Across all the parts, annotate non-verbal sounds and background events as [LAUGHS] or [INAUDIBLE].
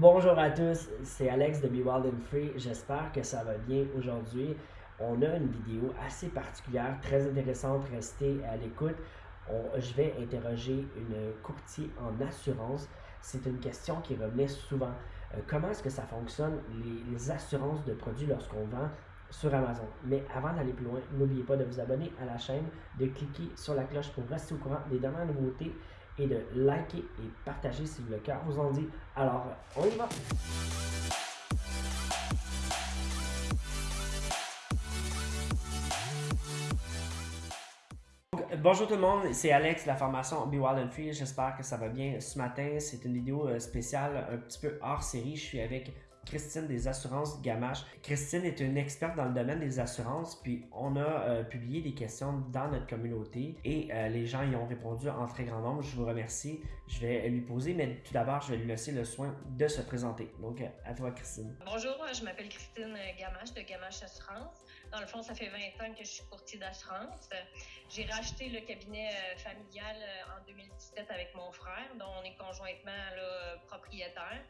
Bonjour à tous, c'est Alex de Be Wild and Free. J'espère que ça va bien aujourd'hui. On a une vidéo assez particulière, très intéressante. Restez à l'écoute. Je vais interroger une courtier en assurance. C'est une question qui revenait souvent. Euh, comment est-ce que ça fonctionne, les, assurances de produits lorsqu'on vend sur Amazon? Mais avant d'aller plus loin, n'oubliez pas de vous abonner à la chaîne, de cliquer sur la cloche pour rester au courant des dernières nouveautés et de liker et partager si le cœur vous en dit. Alors, on y va! Bonjour tout le monde, c'est Alex de la formation Be Wild and Free. J'espère que ça va bien ce matin. C'est une vidéo euh, spéciale, un petit peu hors série. Je suis avec Christine des assurances Gamache. Christine est une experte dans le domaine des assurances, puis on a euh, publié des questions dans notre communauté et euh, les gens y ont répondu en très grand nombre. Je vous remercie. Je vais lui poser, mais tout d'abord, je vais lui laisser le soin de se présenter. Donc, à toi, Christine. Bonjour, je m'appelle Christine Gamache de Gamache Assurance. Dans le fond, ça fait 20 ans que je suis courtier d'assurance. J'ai racheté le cabinet euh, familial en 2017 avec mon frère, dont on est conjointement propriétaire.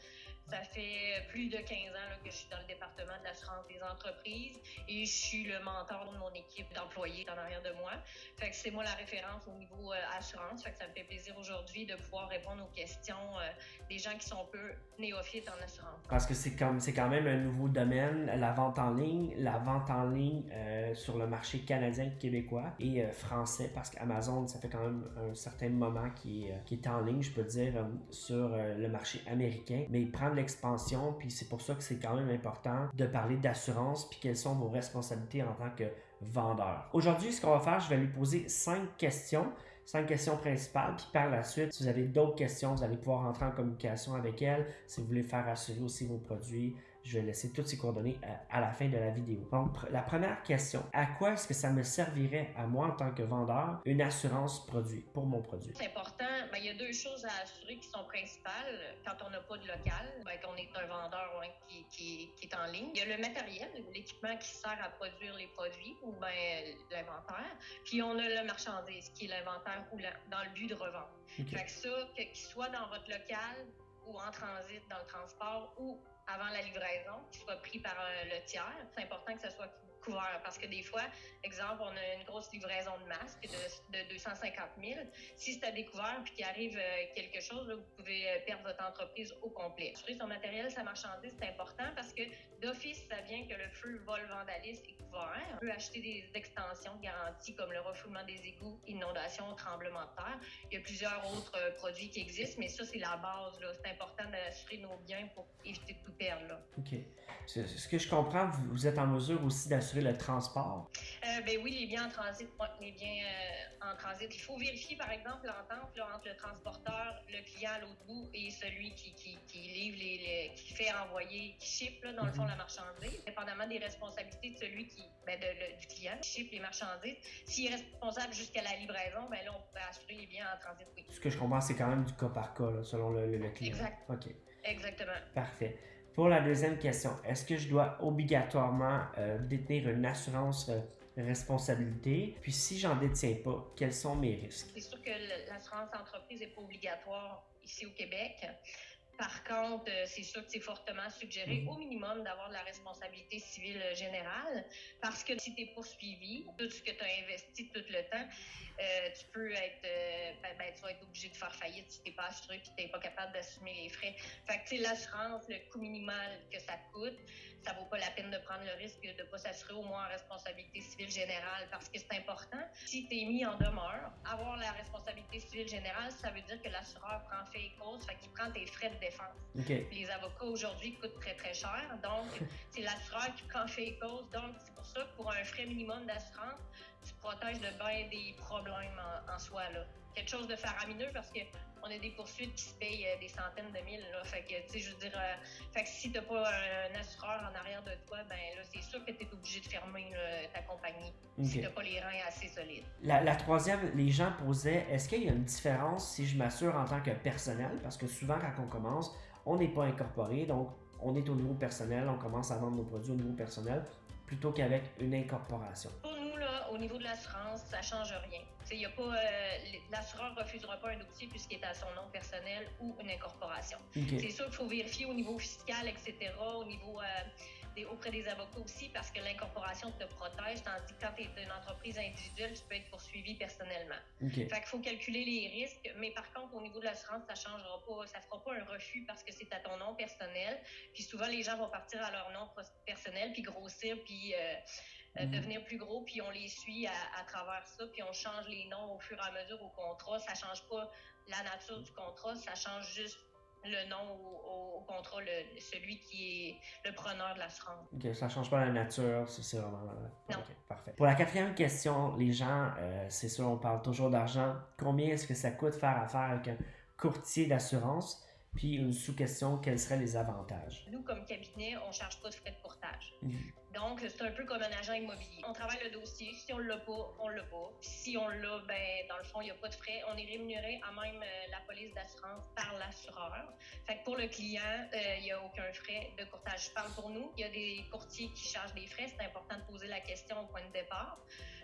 Ça fait plus de 15 ans que je suis dans le département de l'assurance des entreprises et je suis le mentor de mon équipe d'employés en arrière de moi. C'est moi la référence au niveau euh, assurance. Ça me fait plaisir aujourd'hui de pouvoir répondre aux questions euh, des gens qui sont peu néophytes en assurance. Parce que c'est quand même un nouveau domaine, la vente en ligne, la vente en ligne euh, sur le marché canadien, québécois et français, parce qu'Amazon, ça fait quand même un certain moment qui, qui est en ligne, je peux dire, sur le marché américain. Mais prendre l'expansion, puis c'est pour ça que c'est quand même important de parler d'assurance, puis quelles sont vos responsabilités en tant que vendeur. Aujourd'hui, ce qu'on va faire, je vais lui poser cinq questions cinq questions principales. Puis par la suite, si vous avez d'autres questions, vous allez pouvoir entrer en communication avec elle. Si vous voulez faire assurer aussi vos produits, je vais laisser toutes ces coordonnées euh, à, la fin de la vidéo. Donc, la première question, à quoi est-ce que ça me servirait à moi en tant que vendeur une assurance produit pour mon produit? C'est important. Ben, il y a deux choses à assurer qui sont principales quand on n'a pas de local, ben, qu'on est un vendeur qui, qui, est en ligne. Il y a le matériel, l'équipement qui sert à produire les produits ou ben, l'inventaire. Puis on a le marchandise qui est l'inventaire roulant dans le but de revendre. Fait que ça, qu'il soit dans votre local ou en transit dans le transport ou avant la livraison, qu'il soit pris par euh, le tiers. C'est important que ce soit couvert parce que des fois, exemple, on a une grosse livraison de masques de, de 250 000. Si c'est à découvert puis qu'il arrive euh, quelque chose, vous pouvez euh, perdre votre entreprise au complet. Assurer son matériel, sa marchandise, c'est important parce que d'office, ça vient que le feu, vol, vandalisme est couvert. On peut acheter des extensions de garantie comme le refoulement des égouts, inondation, tremblement de terre. Il y a plusieurs autres produits qui existent, mais ça, c'est la base. C'est important d'assurer nos biens pour éviter tout perdre. Là. OK. Ce que je comprends, vous êtes en mesure aussi d'assurer le transport? Euh, ben oui, les biens en transit, les biens euh, en transit. Il faut vérifier, par exemple, l'entente entre le transporteur, le client à l'autre bout et celui qui, qui, livre, les, qui fait envoyer, qui ship, là, dans le fond, mhm. la marchandise. Dépendamment des responsabilités de celui qui, ben, du client qui ship les marchandises. S'il est responsable jusqu'à la livraison, ben là, on pourrait assurer les biens en transit, oui. Ce que je comprends, c'est quand même du cas par cas, selon le, le, client. Exact. OK. Exactement. Parfait. Pour la deuxième question, est-ce que je dois obligatoirement euh, détenir une assurance euh, responsabilité? Puis si j'en détiens pas, quels sont mes risques? C'est sûr que l'assurance entreprise n'est pas obligatoire ici au Québec. Par contre, euh, c'est sûr que c'est fortement suggéré mhm. au minimum d'avoir de la responsabilité civile générale parce que si tu es poursuivi, tout ce que tu as investi tout le temps, euh, tu peux être, euh, ben, ben, tu vas être obligé de faire faillite si tu n'es pas assuré et tu n'es pas capable d'assumer les frais. Fait que, l'assurance, le coût minimal que ça coûte, ça vaut pas la peine de prendre le risque de ne pas s'assurer au moins en responsabilité civile générale parce que c'est important. Si tu es mis en demeure, avoir la responsabilité civile générale, ça veut dire que l'assureur prend fait et cause, fait qu'il prend tes frais de défense. Les avocats aujourd'hui coûtent très très cher, donc [LAUGHS] c'est l'assureur qui prend fait et cause. Donc c'est pour ça que pour un frais minimum d'assurance, tu protèges de bien des problèmes en, soi. Là. Quelque chose de faramineux parce que on a des poursuites qui se payent euh, des centaines de mille. Là. Fait que, tu sais, je veux dire, euh, fait que si t'as pas un, assureur en arrière de toi, ben là, c'est sûr que tu es obligé de fermer ta compagnie si t'as pas les reins assez solides. La, la troisième, les gens posaient, est-ce qu'il y a une différence si je m'assure en tant que personnel? Parce que souvent, quand on commence, on n'est pas incorporé, donc on est au niveau personnel, on commence à vendre nos produits au niveau personnel plutôt qu'avec une incorporation. Pour au niveau de l'assurance, ça change rien. Il y a pas, euh, l'assureur refusera pas un dossier puisqu'il est à son nom personnel ou une incorporation. C'est sûr qu'il faut vérifier au niveau fiscal, etc., au niveau euh, auprès des avocats aussi, parce que l'incorporation te protège, tandis que quand tu es une entreprise individuelle, tu peux être poursuivi personnellement. Fait qu'il faut calculer les risques, mais par contre, au niveau de l'assurance, ça changera pas, ça fera pas un refus parce que c'est à ton nom personnel. Puis souvent, les gens vont partir à leur nom personnel, puis grossir, puis euh, euh, mhm. devenir plus gros, puis on les suit à, travers ça, puis on change les noms au fur et à mesure au contrat. Ça change pas la nature du contrat, ça change juste le nom au, contrat, celui qui est le preneur de l'assurance. OK, ça change pas la nature, c'est vraiment... Non. Parfait. Pour la quatrième question, les gens, euh, c'est sûr, on parle toujours d'argent. Combien est-ce que ça coûte faire affaire avec un courtier d'assurance? Puis une sous-question, quels seraient les avantages? Nous, comme cabinet, on ne charge pas de frais de courtage. Mhm. Donc, c'est un peu comme un agent immobilier. On travaille le dossier. Si on ne l'a pas, on ne l'a pas. Puis si on l'a, ben, dans le fond, il n'y a pas de frais. On est rémunéré à même euh, la police d'assurance par l'assureur. Fait que pour le client, euh, il n'y a aucun frais de courtage. Je parle pour nous. Il y a des courtiers qui chargent des frais. C'est important de poser la question au point de départ.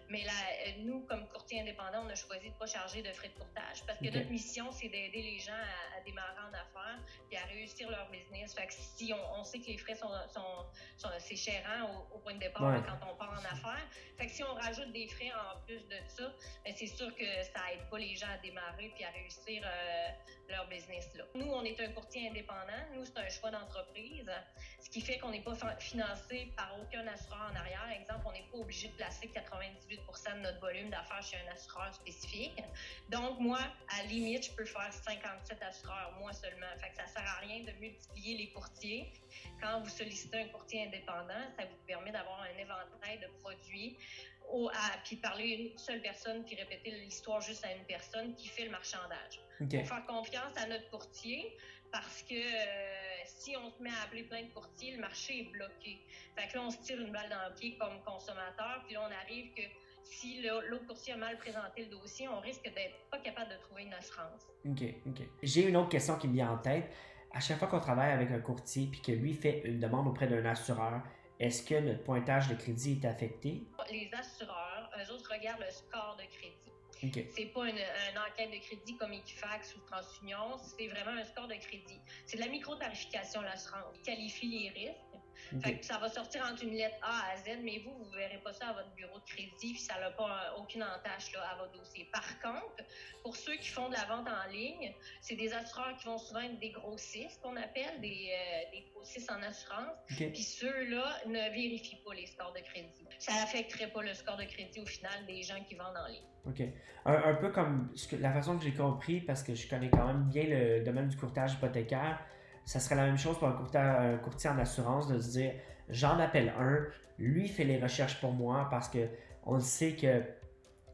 Mais là, euh, nous, comme courtier indépendant, on a choisi de ne pas charger de frais de courtage parce que notre mission, c'est d'aider les gens à, démarrer en affaires et à réussir leur business. Fait que si on, sait que les frais sont, sont, c'est chérant au, point de départ quand on part en affaires. Fait que si on rajoute des frais en plus de ça, ben, c'est sûr que ça aide pas les gens à démarrer puis à réussir euh, leur business là. Nous, on est un courtier indépendant. Nous, c'est un choix d'entreprise, ce qui fait qu'on n'est pas financé par aucun assureur en arrière. Exemple, on n'est pas obligé de placer 98 de notre volume d'affaires chez un assureur spécifique. Donc, moi, à la limite, je peux faire 57 assureurs, moi seulement. Fait que ça sert à rien de multiplier les courtiers. Quand vous sollicitez un courtier indépendant, ça vous permet d'avoir un éventail de produits au, à, puis parler une seule personne, puis répéter l'histoire juste à une personne qui fait le marchandage. Pour faire confiance à notre courtier, parce que euh, si on se met à appeler plein de courtiers, le marché est bloqué. Fait que là, on se tire une balle dans le pied comme consommateur, puis là, on arrive que si l'autre courtier a mal présenté le dossier, on risque d'être pas capable de trouver une assurance. OK, OK. J'ai une autre question qui me vient en tête. À chaque fois qu'on travaille avec un courtier puis que lui fait une demande auprès d'un assureur, est-ce que notre pointage de crédit est affecté? Les assureurs, eux autres regardent le score de crédit. Okay. C'est pas une, enquête de crédit comme Equifax ou TransUnion, c'est vraiment un score de crédit. C'est de la micro-tarification, l'assurance. Ils qualifie les risques ça va sortir entre une lettre A à Z, mais vous, vous ne verrez pas ça à votre bureau de crédit, puis ça n'a pas aucune entache là, à votre dossier. Par contre, pour ceux qui font de la vente en ligne, c'est des assureurs qui vont souvent être des grossistes, qu'on appelle, des, euh, des, grossistes en assurance. Puis ceux-là ne vérifient pas les scores de crédit. Ça n'affecterait pas le score de crédit au final des gens qui vendent en ligne. OK. Un, peu comme la façon que j'ai compris, parce que je connais quand même bien le domaine du courtage hypothécaire, ça serait la même chose pour un courtier, en assurance de se dire j'en appelle un, lui fait les recherches pour moi parce que on sait que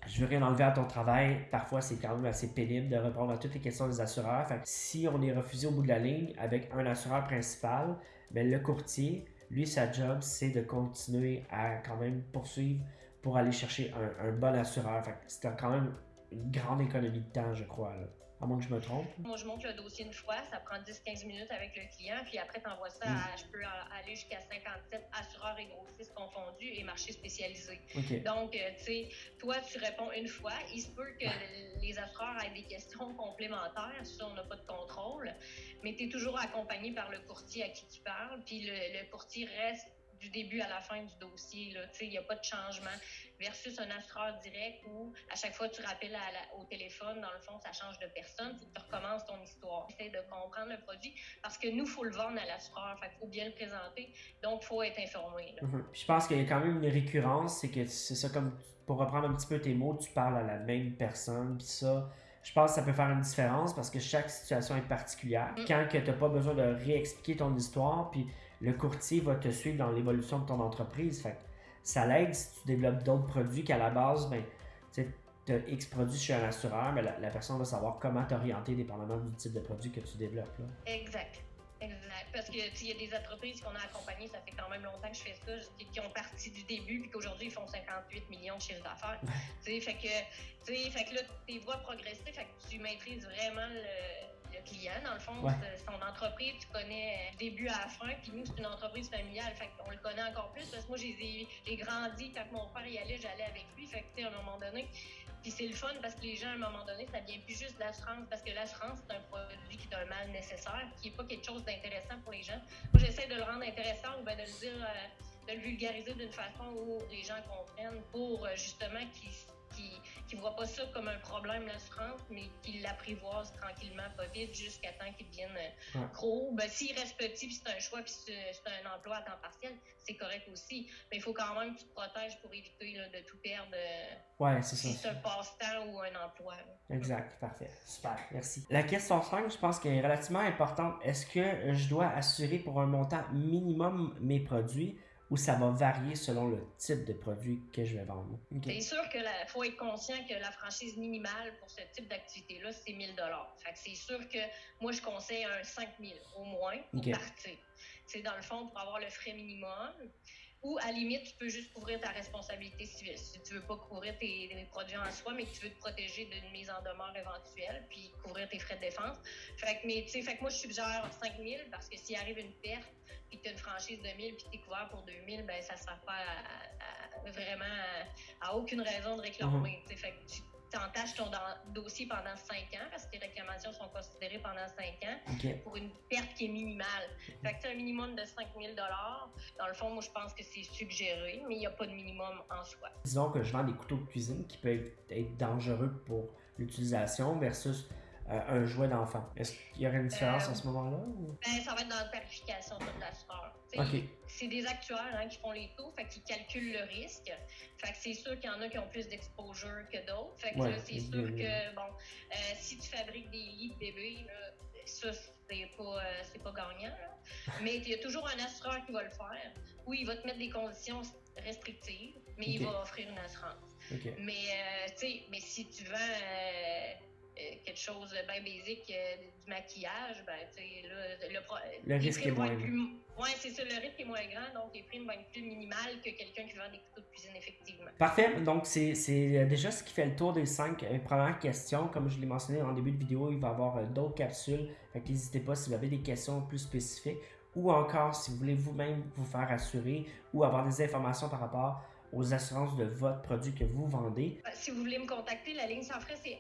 je veux rien enlever à ton travail. Parfois, c'est quand même assez pénible de répondre à toutes les questions des assureurs. si on est refusé au bout de la ligne avec un assureur principal, ben, le courtier, lui, sa job, c'est de continuer à quand même poursuivre pour aller chercher un, bon assureur. c'est quand même une grande économie de temps, je crois. À moins que je me trompe. Moi, je monte le dossier une fois, ça prend 10-15 minutes avec le client, puis après, tu envoies ça mm. à, je peux aller jusqu'à 57 assureurs et grossistes confondus et marchés spécialisés. Donc, euh, tu sais, toi, tu réponds une fois. Il se peut que [LAUGHS] les assureurs aient des questions complémentaires, ça, on n'a pas de contrôle, mais tu es toujours accompagné par le courtier à qui tu parles, puis le courtier reste du début à la fin du dossier. Il n'y a pas de changement. Versus un assureur direct où à chaque fois que tu rappelles au téléphone, dans le fond, ça change de personne. Tu recommences ton histoire. Essaye de comprendre le produit parce que nous, il faut le vendre à l'assureur. Il faut bien le présenter. Donc, il faut être informé. Mhm. Je pense qu'il y a quand même une récurrence. C'est que c'est ça comme pour reprendre un petit peu tes mots, tu parles à la même personne. Puis ça je pense que ça peut faire une différence parce que chaque situation est particulière. Mm. Quand tu n'as pas besoin de réexpliquer ton histoire, puis le courtier va te suivre dans l'évolution de ton entreprise. Fait ça l'aide si tu développes d'autres produits qu'à la base, ben, tu as X produits chez un assureur, mais la, personne va savoir comment t'orienter dépendamment du type de produit que tu développes. Là. Exact. Exact. Parce que il y a des entreprises qu'on a accompagnées, ça fait quand même longtemps que je fais ça, qui ont parti du début puis qu'aujourd'hui ils font 58 millions de chiffre d'affaires. fait que, fait que là, tes voies progressives, fait que tu maîtrises vraiment le, client. Dans le fond, son entreprise, tu connais début à la fin, puis nous, c'est une entreprise familiale, fait qu'on le connaît encore plus, parce que moi, j'ai grandi, quand mon père y allait, j'allais avec lui, fait que, à un moment donné, puis c'est le fun parce que les gens, à un moment donné, ça vient plus juste de l'assurance, parce que l'assurance, c'est un produit qui est un mal nécessaire, qui n'est pas quelque chose d'intéressant pour les gens. Moi, j'essaie de le rendre intéressant ou bien de le dire, euh, de le vulgariser d'une façon où les gens comprennent pour euh, justement qu'ils qui ne voient pas ça comme un problème, l'assurance, mais qui l'apprivoisent tranquillement, pas vite, jusqu'à temps qu'ils deviennent euh, gros. Ben, s'il reste petit, puis c'est un choix, puis c'est un emploi à temps partiel, c'est correct aussi. Mais il faut quand même que tu te protèges pour éviter de tout perdre. Euh, ouais, c'est ça. Si c'est un passe-temps ou un emploi. Exact, parfait. Super, merci. La question 5, je pense qu'elle est relativement importante. Est-ce que je dois assurer pour un montant minimum mes produits? Ou ça va varier selon le type de produit que je vais vendre? C'est sûr qu'il faut être conscient que la franchise minimale pour ce type d'activité-là, c'est 1000 Fait que c'est sûr que moi, je conseille un 5000 au moins pour partir. C'est dans le fond pour avoir le frais minimum. Ou à limite, tu peux juste couvrir ta responsabilité civile. Si tu veux pas couvrir tes, produits en soi, mais que tu veux te protéger d'une mise en demeure éventuelle, puis couvrir tes frais de défense. Fait que, mais, fait que moi, je suggère 5 000 parce que s'il arrive une perte, puis que tu as une franchise de 1000 puis tu es couvert pour 2000, ben ça ne sert pas vraiment à, aucune raison de réclamer. Mm-hmm. Fait que tu entaches ton dossier pendant 5 ans parce que tes réclamations sont considérées pendant 5 ans pour une perte qui est minimale. Fait que tu as un minimum de 5 000 Dans le fond, moi, je pense que c'est suggéré, mais il n'y a pas de minimum en soi. Disons que je vends des couteaux de cuisine qui peuvent être dangereux pour l'utilisation versus un jouet d'enfant. Est-ce qu'il y aurait une différence à ce euh, moment-là? Ben, ça va être dans la tarification de l'assureur. C'est des actuaires hein, qui font les taux, fait qu'ils calculent le risque. Fait que c'est sûr qu'il y en a qui ont plus d'exposure que d'autres. Fait que c'est sûr que, bon, euh, si tu fabriques des lits de bébés, ça, c'est pas, pas gagnant. [LAUGHS] Mais il y a toujours un assureur qui va le faire. Oui, il va te mettre des conditions restrictives, mais il va offrir une assurance. Mais, mais si tu vends euh, quelque chose de bien basique euh, du maquillage, ben, là, le, le risque est moins grand. Oui, c'est ça, le risque est moins grand, donc les primes vont être plus minimales que quelqu'un qui vend des couteaux de cuisine, effectivement. Parfait, donc c'est euh, déjà ce qui fait le tour des cinq premières questions. Comme je l'ai mentionné en début de vidéo, il va y avoir d'autres capsules, donc n'hésitez pas si vous avez des questions plus spécifiques ou encore si vous voulez vous-même vous faire assurer ou avoir des informations par rapport aux assurances de votre produit que vous vendez. Euh, si vous voulez me contacter, la ligne sans frais, c'est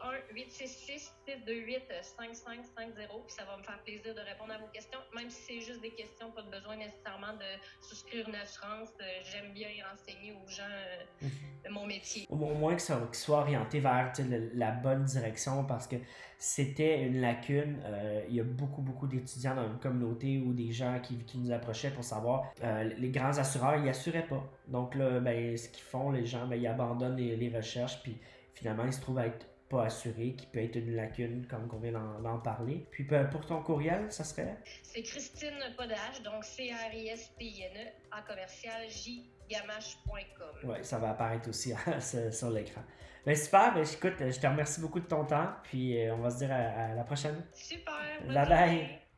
1-866-628-5550. Puis ça va me faire plaisir de répondre à vos questions. Même si c'est juste des questions, pas de besoin nécessairement de souscrire une assurance. Euh, j'aime bien y renseigner aux gens euh, mhm. de mon métier. Au moins que ça soit orienté vers la bonne direction parce que c'était une lacune. il y a beaucoup, beaucoup d'étudiants dans une communauté ou des gens qui, qui nous approchaient pour savoir les grands assureurs, ils assuraient pas. Donc là, ben, ce qu'ils font, les gens, ben, ils abandonnent les, recherches, puis finalement, ils se trouvent à être pas assurés, qui peut être une lacune, comme on vient d'en parler. Puis ben, pour ton courriel, ça serait? C'est Christine Podage, donc C-R-I-S-T-I-N-E, en commercial, jgamache.com. Oui, ça va apparaître aussi [LAUGHS] sur l'écran. Ben super, ben, écoute, je te remercie beaucoup de ton temps, puis euh, on va se dire à, la prochaine. Super, bye bye.